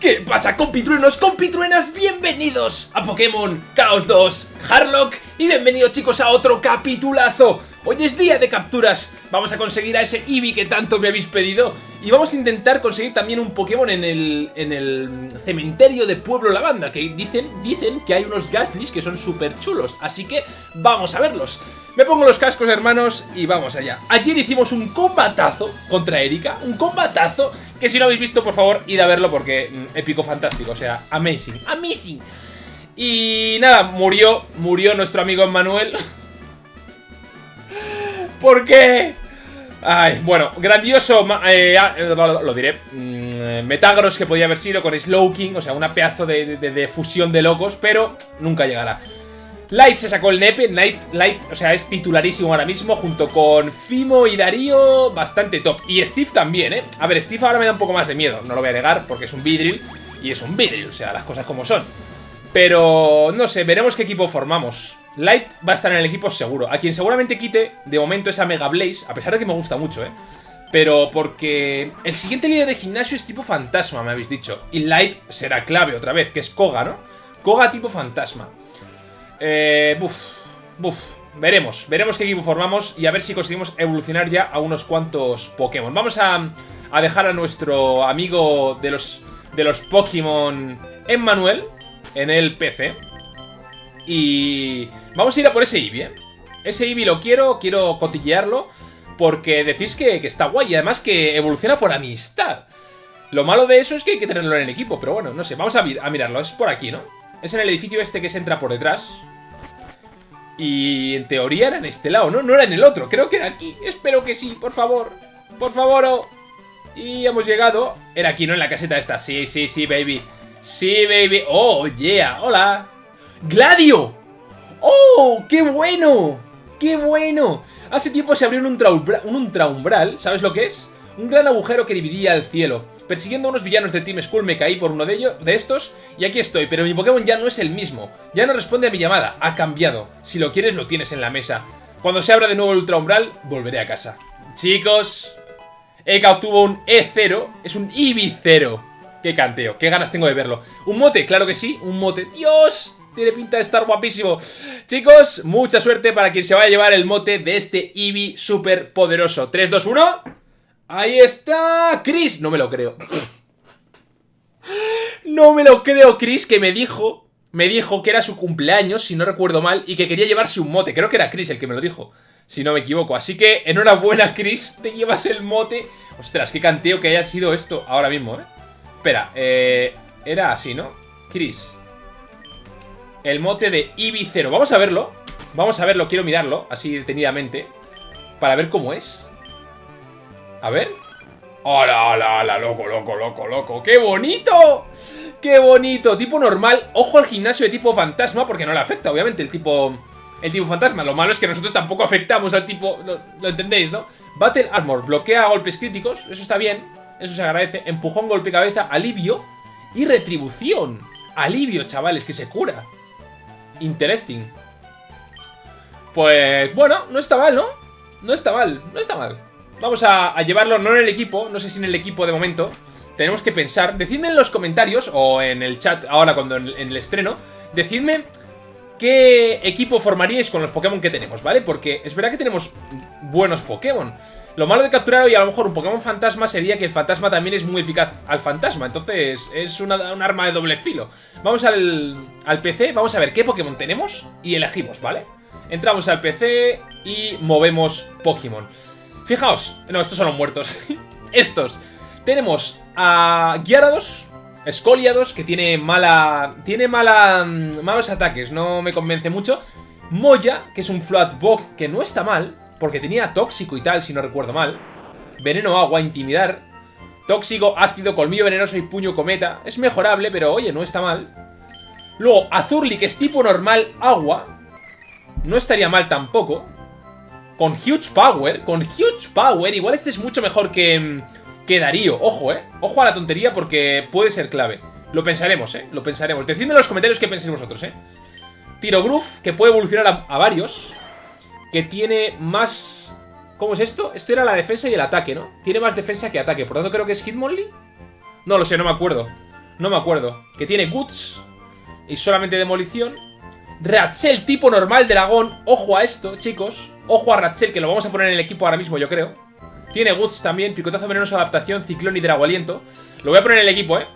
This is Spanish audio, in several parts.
¿Qué pasa compitruenos, compitruenas? Bienvenidos a Pokémon Chaos 2 Harlock y bienvenidos chicos a otro capitulazo. Hoy es día de capturas, vamos a conseguir a ese Eevee que tanto me habéis pedido Y vamos a intentar conseguir también un Pokémon en el, en el cementerio de Pueblo Lavanda Que dicen, dicen que hay unos Gastlys que son súper chulos, así que vamos a verlos me pongo los cascos, hermanos, y vamos allá. Ayer hicimos un combatazo contra Erika, un combatazo que si no habéis visto, por favor, id a verlo porque mm, épico, fantástico, o sea, amazing, amazing. Y nada, murió, murió nuestro amigo Emmanuel. ¿Por qué? Ay, bueno, grandioso, eh, ah, eh, lo, diré, mm, Metagros que podía haber sido con Slowking, o sea, una pedazo de fusión de locos, pero nunca llegará. Light se sacó el nepe, Light, Light, o sea, es titularísimo ahora mismo, junto con Fimo y Darío, bastante top. Y Steve también, ¿eh? A ver, Steve ahora me da un poco más de miedo, no lo voy a negar, porque es un Vidril, y es un Vidril, o sea, las cosas como son. Pero, no sé, veremos qué equipo formamos. Light va a estar en el equipo seguro. A quien seguramente quite, de momento, esa Mega Blaze, a pesar de que me gusta mucho, ¿eh? Pero porque el siguiente líder de gimnasio es tipo fantasma, me habéis dicho. Y Light será clave otra vez, que es Koga, ¿no? Koga tipo fantasma. Eh, buf, buf. Veremos, veremos qué equipo formamos y a ver si conseguimos evolucionar ya a unos cuantos Pokémon. Vamos a, dejar a nuestro amigo de los, de los Pokémon, Emmanuel, en el PC. Y vamos a ir a por ese Eevee, ¿eh? Ese Eevee lo quiero, quiero cotillearlo porque decís que, que está guay y además que evoluciona por amistad. Lo malo de eso es que hay que tenerlo en el equipo, pero bueno, no sé, vamos a, a mirarlo, es por aquí, ¿no? Es en el edificio este que se entra por detrás. Y en teoría era en este lado, ¿no? No era en el otro, creo que era aquí. Espero que sí, por favor. Por favor. Oh. Y hemos llegado. Era aquí, ¿no? En la caseta esta. Sí, sí, sí, baby. Sí, baby. Oh, yeah. Hola. ¡Gladio! ¡Oh! ¡Qué bueno! ¡Qué bueno! Hace tiempo se abrió un, un ultraumbral. ¿Sabes lo que es? Un gran agujero que dividía el cielo. Persiguiendo a unos villanos del Team Skull me caí por uno de, ellos, de estos y aquí estoy, pero mi Pokémon ya no es el mismo. Ya no responde a mi llamada, ha cambiado. Si lo quieres lo tienes en la mesa. Cuando se abra de nuevo el Ultra Umbral, volveré a casa. Chicos, Eka obtuvo un E0, es un Eevee 0. Qué canteo, qué ganas tengo de verlo. ¿Un mote? Claro que sí, un mote. ¡Dios! Tiene pinta de estar guapísimo. Chicos, mucha suerte para quien se vaya a llevar el mote de este Eevee súper poderoso. 3, 2, 1... ¡Ahí está! ¡Chris! No me lo creo. No me lo creo, Chris, que me dijo... Me dijo que era su cumpleaños, si no recuerdo mal, y que quería llevarse un mote. Creo que era Chris el que me lo dijo, si no me equivoco. Así que, enhorabuena, Chris, te llevas el mote. Ostras, qué canteo que haya sido esto ahora mismo, ¿eh? Espera, eh... Era así, ¿no? Chris. El mote de Ibicero. Vamos a verlo. Vamos a verlo, quiero mirarlo, así detenidamente. Para ver cómo es. A ver. ¡Hola, hola, hola! Loco, loco, loco, loco. ¡Qué bonito! ¡Qué bonito! Tipo normal. Ojo al gimnasio de tipo fantasma porque no le afecta, obviamente, el tipo... El tipo fantasma. Lo malo es que nosotros tampoco afectamos al tipo... Lo, entendéis, ¿no? Battle Armor. Bloquea golpes críticos. Eso está bien. Eso se agradece. Empujón, golpe cabeza, alivio y retribución. Alivio, chavales, que se cura. Interesting. Pues bueno, no está mal, ¿no? No está mal, no está mal. Vamos a, llevarlo no en el equipo, no sé si en el equipo de momento. Tenemos que pensar. Decidme en los comentarios o en el chat ahora cuando en, el estreno. Decidme qué equipo formaríais con los Pokémon que tenemos, ¿vale? Porque es verdad que tenemos buenos Pokémon. Lo malo de capturar hoy a lo mejor un Pokémon fantasma sería que el fantasma también es muy eficaz al fantasma. Entonces es un arma de doble filo. Vamos al, al PC, vamos a ver qué Pokémon tenemos y elegimos, ¿vale? Entramos al PC y movemos Pokémon. Fijaos, no, estos son los muertos. estos. Tenemos a Gyarados, Escoliados, que tiene mala... Tiene mala... Malos ataques, no me convence mucho. Moya, que es un Bog, que no está mal, porque tenía tóxico y tal, si no recuerdo mal. Veneno agua, intimidar. Tóxico, ácido, colmillo venenoso y puño cometa. Es mejorable, pero oye, no está mal. Luego, Azurli, que es tipo normal agua. No estaría mal tampoco. Con huge power, con huge power, igual este es mucho mejor que, que Darío. Ojo, eh. Ojo a la tontería porque puede ser clave. Lo pensaremos, eh. Lo pensaremos. Decidme en los comentarios qué pensáis vosotros, eh. Tiro Groove, que puede evolucionar a, varios. Que tiene más... ¿Cómo es esto? Esto era la defensa y el ataque, ¿no? Tiene más defensa que ataque. Por lo tanto, creo que es Hitmonlee. No lo sé, no me acuerdo. No me acuerdo. Que tiene Guts y solamente demolición. Ratchel tipo normal dragón. Ojo a esto, chicos. Ojo a Ratchel, que lo vamos a poner en el equipo ahora mismo, yo creo. Tiene Guts también, picotazo venenoso, adaptación, ciclón y drago aliento. Lo voy a poner en el equipo, ¿eh?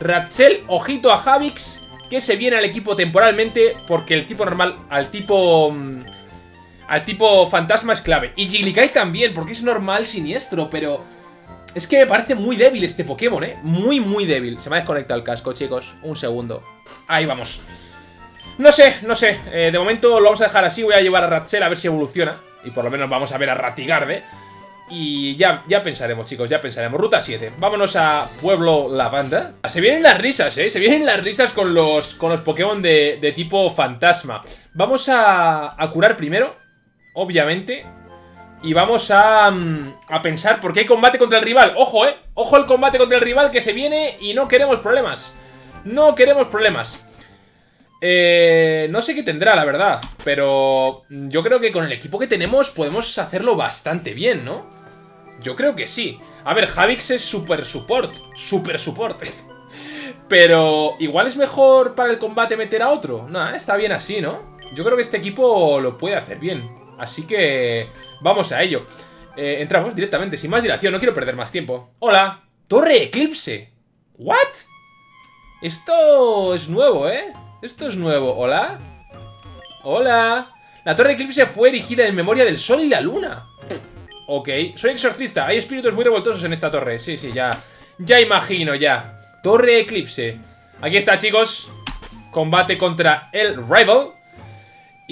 Ratchel, ojito a Javix, que se viene al equipo temporalmente porque el tipo normal, al tipo... Mm, al tipo fantasma es clave. Y Jigglykai también, porque es normal siniestro, pero... Es que me parece muy débil este Pokémon, ¿eh? Muy, muy débil. Se me ha desconectado el casco, chicos. Un segundo. Ahí vamos. No sé, no sé. Eh, de momento lo vamos a dejar así. Voy a llevar a Ratchel a ver si evoluciona. Y por lo menos vamos a ver a Ratigarde. Y ya, ya pensaremos, chicos, ya pensaremos. Ruta 7. Vámonos a Pueblo Lavanda. Se vienen las risas, ¿eh? Se vienen las risas con los, con los Pokémon de, tipo fantasma. Vamos a, a curar primero, obviamente. Y vamos a, mm, a pensar, porque hay combate contra el rival. Ojo, ¿eh? Ojo el combate contra el rival que se viene y no queremos problemas. No queremos problemas. Eh, no sé qué tendrá, la verdad. Pero yo creo que con el equipo que tenemos podemos hacerlo bastante bien, ¿no? Yo creo que sí. A ver, Javix es super support. Super support. Pero igual es mejor para el combate meter a otro. Nah, está bien así, ¿no? Yo creo que este equipo lo puede hacer bien. Así que vamos a ello. Eh, entramos directamente, sin más dilación. No quiero perder más tiempo. Hola. Torre Eclipse. ¿What? Esto es nuevo, ¿eh? Esto es nuevo. ¿Hola? Hola. La Torre Eclipse fue erigida en memoria del Sol y la Luna. Ok, soy exorcista, hay espíritus muy revoltosos en esta torre Sí, sí, ya, ya imagino, ya Torre Eclipse Aquí está, chicos Combate contra el Rival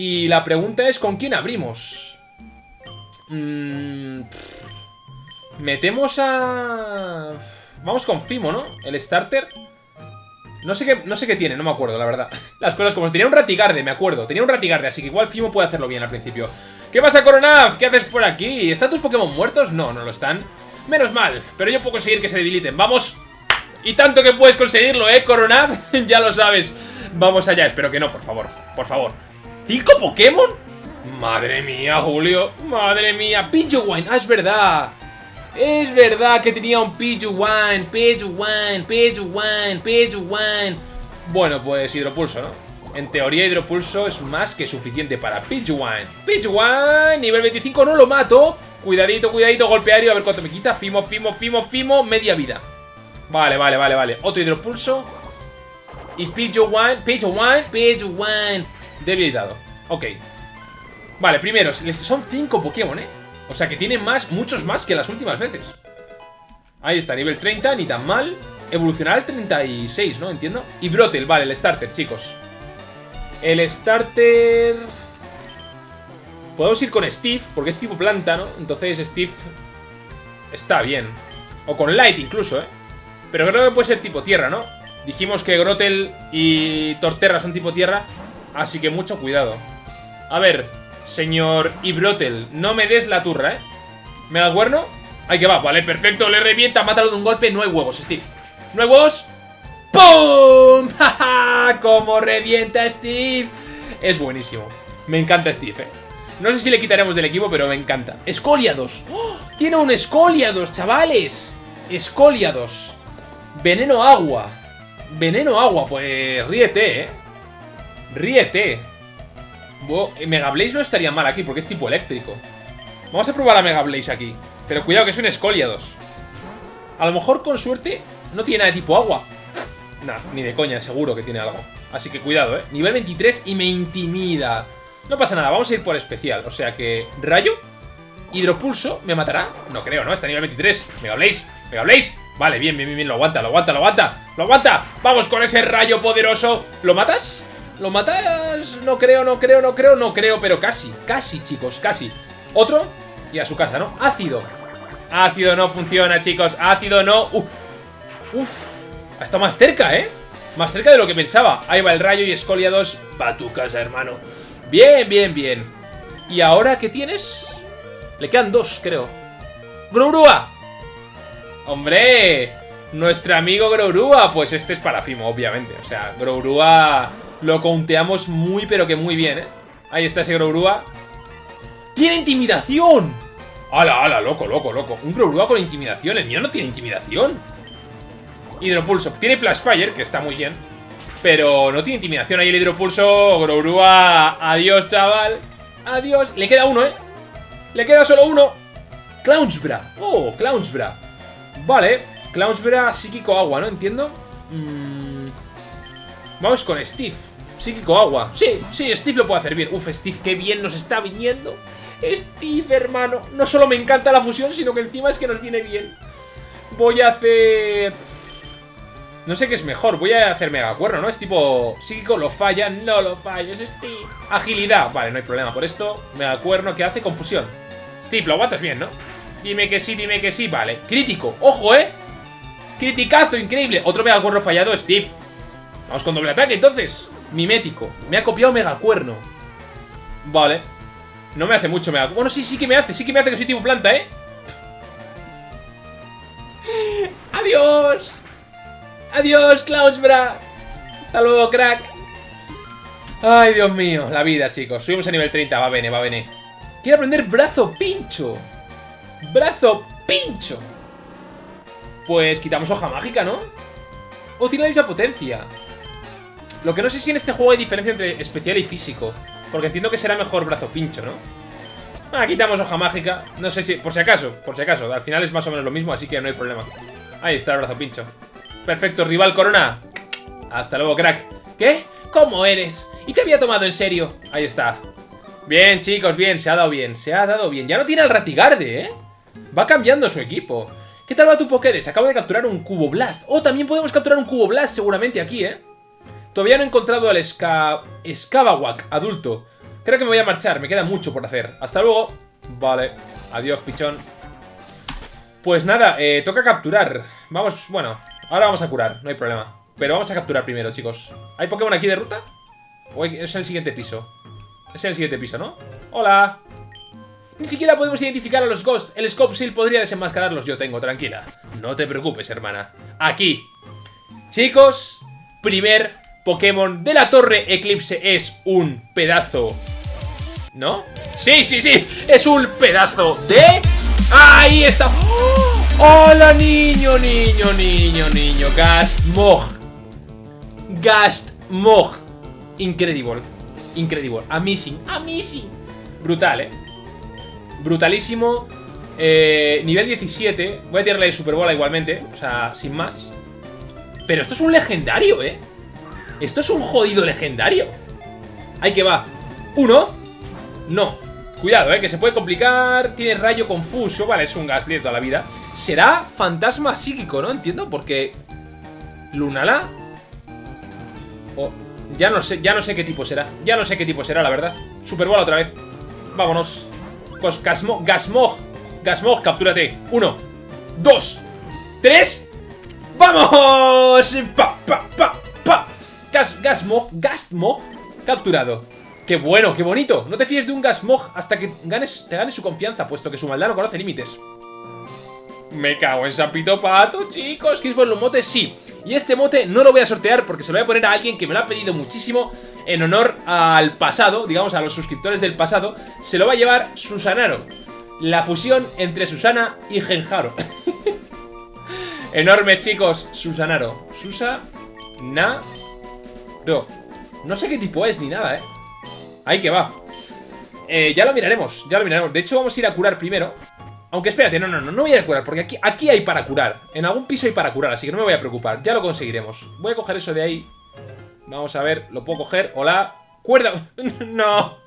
Y la pregunta es, ¿con quién abrimos? Mm, metemos a... Vamos con Fimo, ¿no? El starter no sé, qué, no sé qué tiene, no me acuerdo, la verdad Las cosas como... Tenía un Ratigarde, me acuerdo Tenía un Ratigarde, así que igual Fimo puede hacerlo bien al principio ¿Qué pasa, Coronaf? ¿Qué haces por aquí? ¿Están tus Pokémon muertos? No, no lo están. Menos mal, pero yo puedo conseguir que se debiliten. ¡Vamos! Y tanto que puedes conseguirlo, ¿eh, Coronaf? ya lo sabes. Vamos allá, espero que no, por favor. Por favor. ¿Cinco Pokémon? Madre mía, Julio. Madre mía. Pidgeywine. Ah, es verdad. Es verdad que tenía un Pidgeywine. Pidgeywine, Pidgeywine, Pidgeywine. Bueno, pues hidropulso, ¿no? En teoría, Hidropulso es más que suficiente para Pidgeywine. Pidgeywine, nivel 25, no lo mato. Cuidadito, cuidadito, golpeario, a ver cuánto me quita. Fimo, Fimo, Fimo, Fimo, media vida. Vale, vale, vale, vale. Otro Hidropulso. Y Pidgeywine, Pidgeywine, Pidgeywine. Debilitado. Ok. Vale, primero, son 5 Pokémon, ¿eh? O sea que tienen más, muchos más que las últimas veces. Ahí está, nivel 30, ni tan mal. Evolucionará al 36, ¿no? Entiendo. Y Brotel, vale, el starter, chicos. El starter... Podemos ir con Steve, porque es tipo planta, ¿no? Entonces Steve está bien. O con Light incluso, ¿eh? Pero creo que puede ser tipo tierra, ¿no? Dijimos que Grotel y Torterra son tipo tierra, así que mucho cuidado. A ver, señor Ibrotel, no me des la turra, ¿eh? ¿Me da cuerno? Ahí que va, vale, perfecto, le revienta, mátalo de un golpe, no hay huevos, Steve. ¿No hay huevos? ¡Pum! ¡Ja, cómo revienta Steve! Es buenísimo. Me encanta Steve, eh. No sé si le quitaremos del equipo, pero me encanta. ¡Escoliados! ¡Oh! ¡Tiene un Escoliados, chavales! Escoliados. Veneno agua. Veneno agua, pues ríete, eh. Ríete. Mega Blaze no estaría mal aquí porque es tipo eléctrico. Vamos a probar a Mega Blaze aquí. Pero cuidado que es un Escoliados. A lo mejor con suerte no tiene nada de tipo agua. Nah, ni de coña, seguro que tiene algo. Así que cuidado, ¿eh? Nivel 23 y me intimida. No pasa nada, vamos a ir por especial. O sea que... ¿Rayo? ¿Hidropulso? ¿Me matará? No creo, ¿no? Está nivel 23. ¿Me habléis? ¿Me habléis? Vale, bien, bien, bien, bien. Lo aguanta, lo aguanta, lo aguanta. ¡Lo aguanta! ¡Vamos con ese rayo poderoso! ¿Lo matas? ¿Lo matas? No creo, no creo, no creo, no creo, pero casi. Casi, chicos, casi. Otro y a su casa, ¿no? Ácido. Ácido no funciona, chicos. Ácido no. Uf. Uf. Está más cerca, ¿eh? Más cerca de lo que pensaba. Ahí va el rayo y Escolia 2. Va tu casa, hermano. Bien, bien, bien. ¿Y ahora qué tienes? Le quedan dos, creo. ¡Grourua! ¡Hombre! Nuestro amigo Grourua. Pues este es para Fimo, obviamente. O sea, Grourua lo conteamos muy, pero que muy bien, ¿eh? Ahí está ese Grourua. ¡Tiene intimidación! ¡Hala, hala! Loco, loco, loco. Un Grourua con intimidación. El mío no tiene intimidación. Hidropulso. Tiene Flash Fire, que está muy bien. Pero no tiene intimidación ahí el hidropulso. Grourua. Adiós, chaval. Adiós. Le queda uno, ¿eh? Le queda solo uno. Clownsbra. Oh, Clownsbra. Vale. Clownsbra, psíquico agua, ¿no? Entiendo. Mm. Vamos con Steve. Psíquico agua. Sí, sí, Steve lo puede hacer bien. Uf, Steve, qué bien nos está viniendo. Steve, hermano. No solo me encanta la fusión, sino que encima es que nos viene bien. Voy a hacer... No sé qué es mejor, voy a hacer Mega Cuerno, ¿no? Es tipo psíquico, lo falla, no lo falles, Steve. Agilidad, vale, no hay problema por esto. Mega Cuerno que hace confusión. Steve, lo aguantas bien, ¿no? Dime que sí, dime que sí, vale. Crítico, ojo, ¿eh? Criticazo, increíble. Otro Mega Cuerno fallado, Steve. Vamos con doble ataque, entonces. Mimético. Me ha copiado Mega Cuerno. Vale. No me hace mucho Bueno, sí, sí que me hace, sí que me hace que soy tipo planta, ¿eh? ¡Adiós! ¡Adiós, Cloudsbra! ¡Hasta luego, crack! Ay, Dios mío, la vida, chicos. Subimos a nivel 30, va a venir, va a venir. Quiero aprender brazo pincho. Brazo pincho. Pues quitamos hoja mágica, ¿no? O tiene la misma potencia. Lo que no sé si en este juego hay diferencia entre especial y físico. Porque entiendo que será mejor brazo pincho, ¿no? Ah, quitamos hoja mágica. No sé si... Por si acaso, por si acaso. Al final es más o menos lo mismo, así que no hay problema. Ahí está el brazo pincho. Perfecto, rival Corona. Hasta luego, crack. ¿Qué? ¿Cómo eres? ¿Y qué había tomado en serio? Ahí está. Bien, chicos, bien. Se ha dado bien. Se ha dado bien. Ya no tiene al Ratigarde, ¿eh? Va cambiando su equipo. ¿Qué tal va tu Pokédex? Acabo de capturar un Cubo Blast. Oh, también podemos capturar un Cubo Blast seguramente aquí, ¿eh? Todavía no he encontrado al Ska... Skabawak adulto. Creo que me voy a marchar. Me queda mucho por hacer. Hasta luego. Vale. Adiós, pichón. Pues nada, eh, toca capturar. Vamos, bueno, Ahora vamos a curar, no hay problema. Pero vamos a capturar primero, chicos. ¿Hay Pokémon aquí de ruta? ¿O es el siguiente piso? Es el siguiente piso, ¿no? ¡Hola! Ni siquiera podemos identificar a los Ghost. El Scope Seal podría desenmascararlos. Yo tengo, tranquila. No te preocupes, hermana. Aquí. Chicos, primer Pokémon de la Torre Eclipse es un pedazo. ¿No? Sí, sí, sí. Es un pedazo de... ¡Ahí está! ¡Oh! ¡Hola, niño, niño, niño, niño! Gastmog. Gastmog. Incredible. Incredible. Amazing. Amazing. Brutal, ¿eh? Brutalísimo. Eh, nivel 17. Voy a tirarle el Super Bola igualmente. O sea, sin más. Pero esto es un legendario, ¿eh? Esto es un jodido legendario. Ahí que va. Uno. No. Cuidado, ¿eh? Que se puede complicar. Tiene rayo confuso. Vale, es un Gastly de toda la vida. Será fantasma psíquico, ¿no? Entiendo, porque... Lunala... Oh, ya no sé, ya no sé qué tipo será. Ya no sé qué tipo será, la verdad. Superbola otra vez. Vámonos. Cos Gasmog. Gasmog. Gasmog, captúrate. Uno. Dos. Tres. ¡Vamos! ¡Pa, pa, pa, pa! Gas, Gasmog. Gasmog. Capturado. ¡Qué bueno, qué bonito! No te fíes de un Gasmog hasta que ganes, te ganes su confianza, puesto que su maldad no conoce límites. Me cago en Sapito Pato, chicos. ¿Quieres ponerle un mote? Sí. Y este mote no lo voy a sortear porque se lo voy a poner a alguien que me lo ha pedido muchísimo en honor al pasado, digamos a los suscriptores del pasado. Se lo va a llevar Susanaro. La fusión entre Susana y Genjaro. Enorme, chicos. Susanaro. Susa... Na... No sé qué tipo es ni nada, ¿eh? Ahí que va. Eh, ya lo miraremos, ya lo miraremos. De hecho, vamos a ir a curar primero. Aunque espérate, no, no, no, no voy a curar, porque aquí, aquí hay para curar. En algún piso hay para curar, así que no me voy a preocupar. Ya lo conseguiremos. Voy a coger eso de ahí. Vamos a ver, lo puedo coger. Hola. Cuerda. no.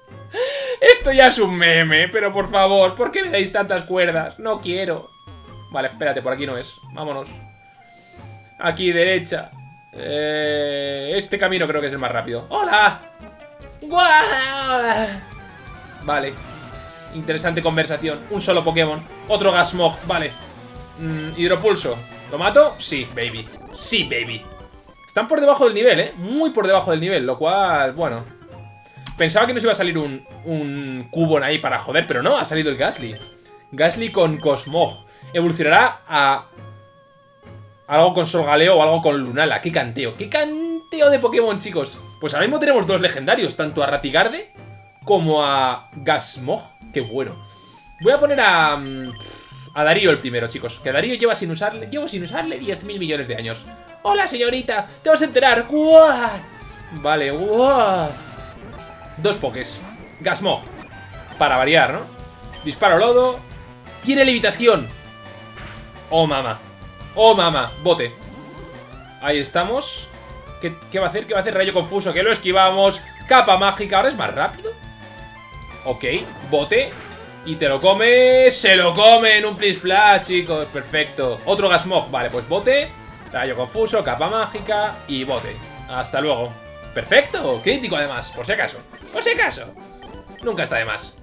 Esto ya es un meme, pero por favor, ¿por qué me dais tantas cuerdas? No quiero. Vale, espérate, por aquí no es. Vámonos. Aquí, derecha. Eh, este camino creo que es el más rápido. ¡Hola! Vale. Interesante conversación. Un solo Pokémon. Otro Gasmog. Vale. Mm, hidropulso. ¿Lo mato? Sí, baby. Sí, baby. Están por debajo del nivel, ¿eh? Muy por debajo del nivel, lo cual, bueno... Pensaba que nos iba a salir un, un Cubone ahí para joder, pero no, ha salido el Gasly. Gasly con Cosmog. Evolucionará a... Algo con Solgaleo o algo con Lunala. ¡Qué canteo! ¡Qué canteo de Pokémon, chicos! Pues ahora mismo tenemos dos legendarios, tanto a Ratigarde como a Gasmog. Qué bueno. Voy a poner a... Mm, A Darío el primero, chicos. Que Darío lleva sin usarle... Llevo sin usarle 10.000 millones de años. Hola, señorita. Te vas a enterar. ¡Guau! Vale, ¡guau! Dos pokés. Gasmog. Para variar, ¿no? Disparo lodo. Tiene levitación. Oh, mama. Oh, mama. Bote. Ahí estamos. ¿Qué, ¿Qué, va a hacer? ¿Qué va a hacer? Rayo confuso. Que lo esquivamos. Capa mágica. ¿Ahora es más rápido? Ok. Bote. Y te lo come. Se lo come en un plis chicos. Perfecto. Otro Gasmog. Vale, pues bote. Rayo confuso. Capa mágica. Y bote. Hasta luego. Perfecto. Crítico además. Por si acaso. Por si acaso. Nunca está de más.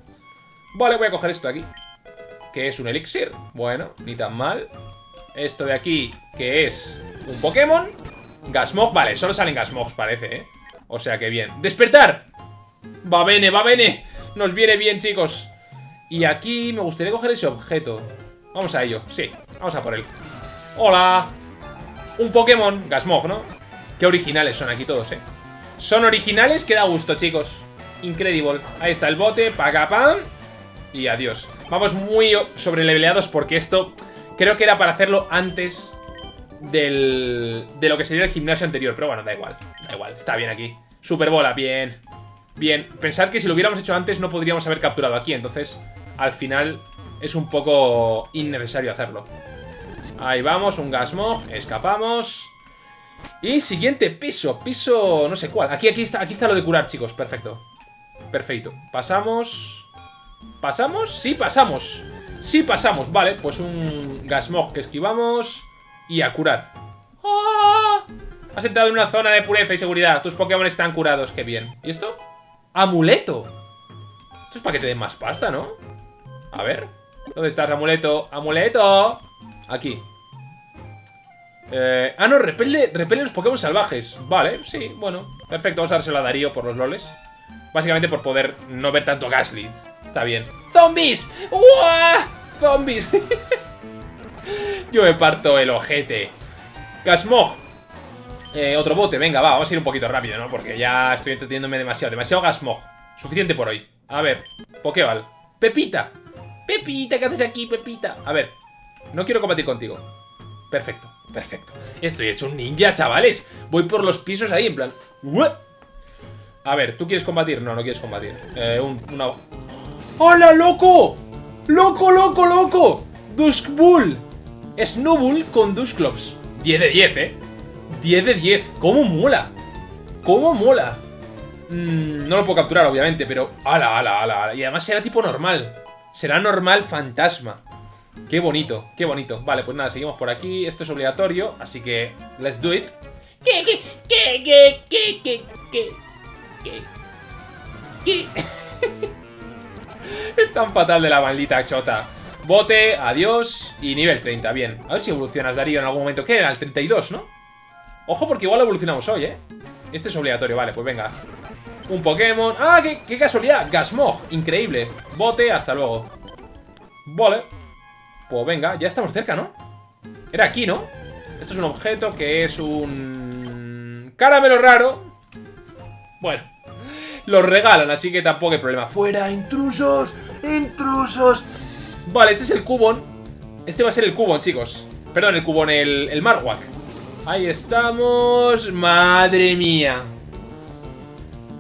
Vale, voy a coger esto aquí. Que es un elixir. Bueno, ni tan mal. Esto de aquí, que es un Pokémon. Gasmog, vale, solo salen Gasmogs, parece, ¿eh? O sea que bien. ¡Despertar! Va bene, va bene. Nos viene bien, chicos. Y aquí me gustaría coger ese objeto. Vamos a ello, sí. Vamos a por él. ¡Hola! Un Pokémon. Gasmog, ¿no? Qué originales son aquí todos, ¿eh? Son originales que da gusto, chicos. Incredible. Ahí está el bote. Paga pam. Y adiós. Vamos muy sobreleveleados porque esto creo que era para hacerlo antes del, de lo que sería el gimnasio anterior. Pero bueno, da igual. Da igual. Está bien aquí. Super bola. Bien. Bien. Pensad que si lo hubiéramos hecho antes no podríamos haber capturado aquí. Entonces, al final es un poco innecesario hacerlo. Ahí vamos. Un Gasmog. Escapamos. Y siguiente piso. Piso no sé cuál. Aquí, aquí, está, aquí está lo de curar, chicos. Perfecto. Perfecto. Pasamos... ¿Pasamos? Sí, pasamos. Sí, pasamos. Vale, pues un Gasmog que esquivamos. Y a curar. ¡Oh! Has entrado en una zona de pureza y seguridad. Tus Pokémon están curados. Qué bien. ¿Y esto? ¡Amuleto! Esto es para que te den más pasta, ¿no? A ver. ¿Dónde estás, amuleto? ¡Amuleto! Aquí. Eh, ah, no, repele, repele los Pokémon salvajes. Vale, sí, bueno. Perfecto, vamos a dárselo a Darío por los loles. Básicamente por poder no ver tanto Gasly. Está bien. ¡Zombies! ¡Uah! ¡Zombies! Yo me parto el ojete. Gasmog. Eh, otro bote, venga, va, vamos a ir un poquito rápido, ¿no? Porque ya estoy entreteniéndome demasiado. Demasiado Gasmog. Suficiente por hoy. A ver, Pokéball. Pepita. Pepita, ¿qué haces aquí, Pepita? A ver, no quiero combatir contigo. Perfecto, perfecto. Estoy hecho un ninja, chavales. Voy por los pisos ahí, en plan... A ver, ¿tú quieres combatir? No, no quieres combatir. Eh, un, una... ¡Hola, loco! ¡Loco, loco, loco! Dusk Bull. Snowbull con Dusclops. 10 de 10, ¿eh? 10 de 10. ¿Cómo mola? ¿Cómo mola? Mm, no lo puedo capturar, obviamente, pero... ¡Hala, ala, ala, ala! Y además será tipo normal. Será normal fantasma. Qué bonito, qué bonito. Vale, pues nada, seguimos por aquí. Esto es obligatorio, así que... Let's do it. ¿Qué, qué, qué, qué, qué, qué, qué? ¿Qué? ¿Qué? es tan fatal de la maldita chota. Bote, adiós y nivel 30, bien. A ver si evolucionas, Darío, en algún momento. ¿Qué era? El 32, ¿no? Ojo porque igual lo evolucionamos hoy, ¿eh? Este es obligatorio, vale, pues venga. Un Pokémon. ¡Ah, qué, qué casualidad! Gasmog, increíble. Bote, hasta luego. Vale. Pues venga, ya estamos cerca, ¿no? Era aquí, ¿no? Esto es un objeto que es un... Caramelo raro bueno, los regalan, así que tampoco hay problema. ¡Fuera, intrusos! ¡Intrusos! Vale, este es el cubón. Este va a ser el cubón, chicos. Perdón, el cubón, el, el Marwak. Ahí estamos. ¡Madre mía!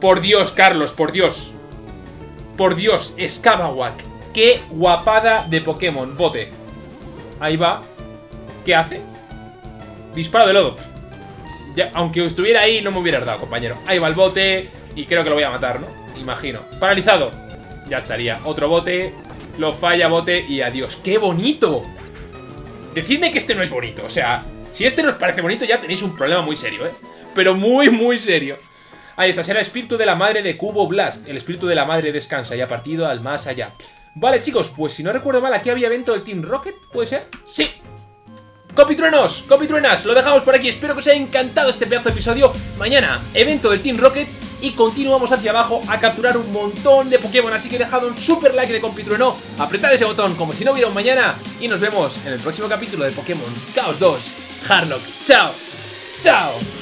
Por Dios, Carlos, por Dios. Por Dios, Skabawak. ¡Qué guapada de Pokémon! Bote. Ahí va. ¿Qué hace? Disparo de lodo aunque estuviera ahí, no me hubiera dado, compañero. Ahí va el bote y creo que lo voy a matar, ¿no? Imagino. Paralizado. Ya estaría. Otro bote. Lo falla, bote y adiós. ¡Qué bonito! Decidme que este no es bonito. O sea, si este no os parece bonito, ya tenéis un problema muy serio, ¿eh? Pero muy, muy serio. Ahí está, será espíritu de la madre de Cubo Blast. El espíritu de la madre descansa y ha partido al más allá. Vale, chicos, pues si no recuerdo mal, aquí había evento del Team Rocket, ¿puede ser? ¡Sí! Copitruenos, copitruenas, lo dejamos por aquí Espero que os haya encantado este pedazo de episodio Mañana, evento del Team Rocket Y continuamos hacia abajo a capturar un montón de Pokémon Así que dejad un super like de compitrueno Apretad ese botón como si no hubiera un mañana Y nos vemos en el próximo capítulo de Pokémon Chaos 2 Harlock, chao, chao